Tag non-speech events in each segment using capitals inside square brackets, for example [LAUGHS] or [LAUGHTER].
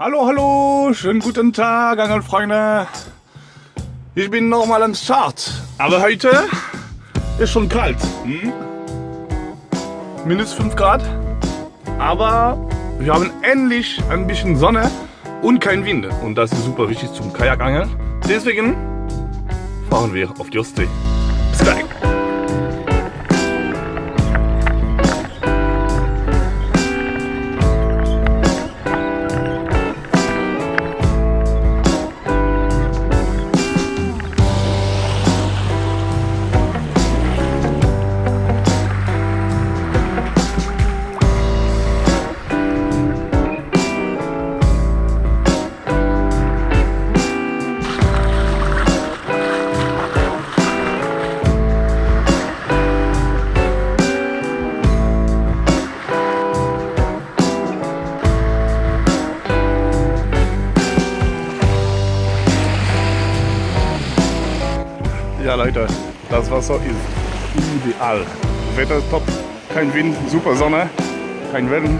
Hallo, hallo, schönen guten Tag, Angelfreunde. Ich bin nochmal am Start, aber heute ist schon kalt. Hm? Minus 5 Grad, aber wir haben endlich ein bisschen Sonne und kein Wind. Und das ist super wichtig zum Kajakangeln. Deswegen fahren wir auf die Ostsee. Bis gleich. Ja Leute, das Wasser ist ideal. Wetter ist top, kein Wind, super Sonne, kein Wellen.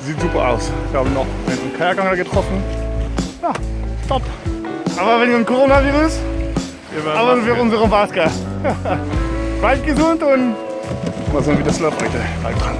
Sieht super aus. Wir haben noch einen Kajakangler getroffen. Ja, top. Aber wegen dem Coronavirus, aber für unsere Maske. [LAUGHS] Bleibt gesund und mal sehen, wie das läuft heute. Bleibt dran.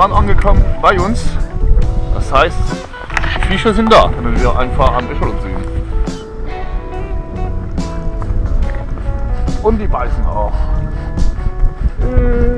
Gerade angekommen bei uns. Das heißt, die Fische sind da, können wir einfach am Echolot sehen. Und die beißen auch. Hering.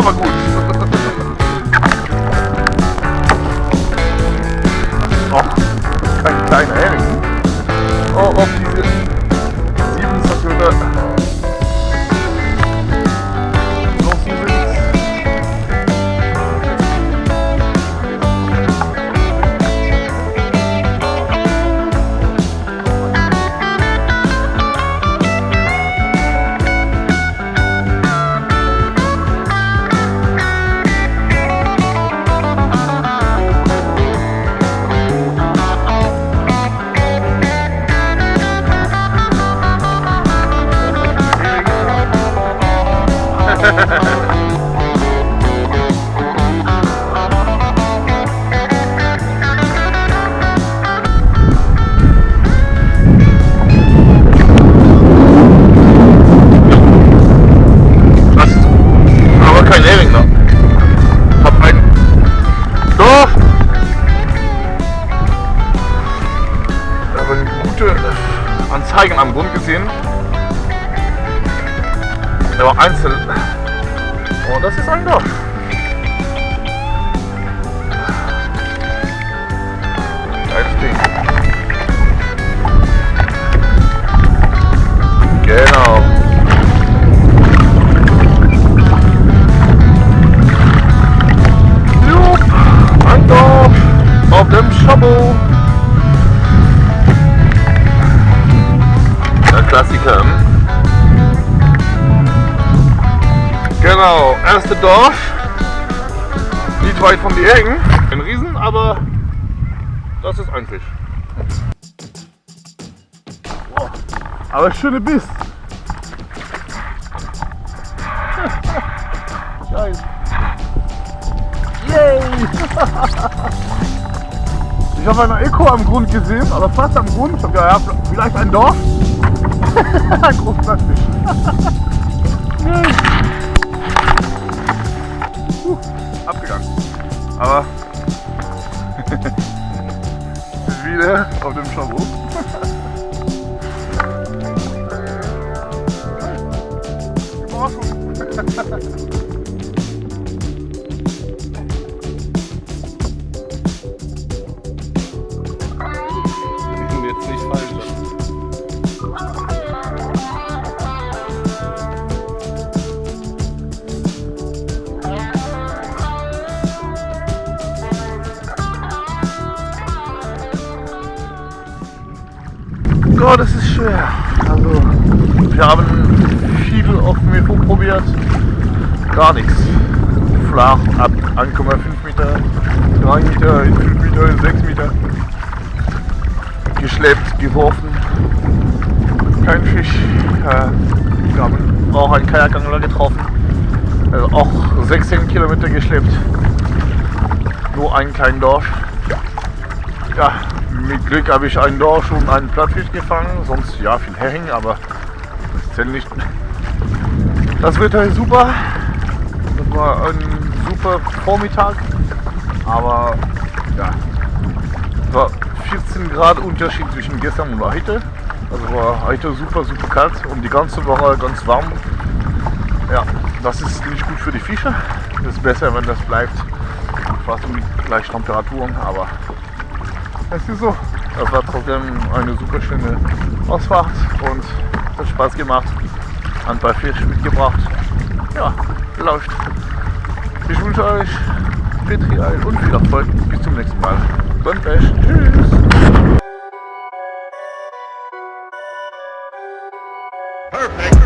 Слава Гуль! Anzeigen am Grund gesehen. Der war einzeln. Oh, das ist ein Dorf. Erste Dorf. Nicht weit von die Ecken. Ein Riesen, aber das ist ein Fisch. Aber schöne Biss. [LAUGHS] Geil. Sorry. [LAUGHS] Ich habe eine Echo am Grund gesehen, aber fast am Grund. Ich habe ja, vielleicht ein Dorf. [LAUGHS] Großplatzisch. Puh, abgegangen. Aber [LAUGHS] wieder auf dem Schabot. Gott, es ist schwer. Also, wir haben viel auf dem Mikro probiert. Gar nichts. Flach ab 1,5 Meter, 3 Meter, 5 Meter, 6 Meter. Geschleppt, geworfen. Kein Fisch. Äh, wir haben auch einen Kajakangler getroffen. Also auch 16 Kilometer geschleppt. Nur einen kleinen Dorsch. Ja, mit Glück habe ich einen Dorsch und einen Plattfisch gefangen, sonst ja viel Hering, aber das zählt nicht. Das Wetter ist super. Das war ein super Vormittag, aber ja, war 14 Grad Unterschied zwischen gestern und heute. Also war heute super, super kalt und die ganze Woche ganz warm. Ja, das ist nicht gut für die Fische. Es ist besser, wenn das bleibt fast um die gleichen Temperaturen, aber es ist so. Das war trotzdem eine super schöne Ausfahrt und hat Spaß gemacht. Ein paar Fisch mitgebracht. Ja, läuft. Ich wünsche euch viel Trial und viel Erfolg. Bis zum nächsten Mal. Dann Pech. Tschüss. Perfect.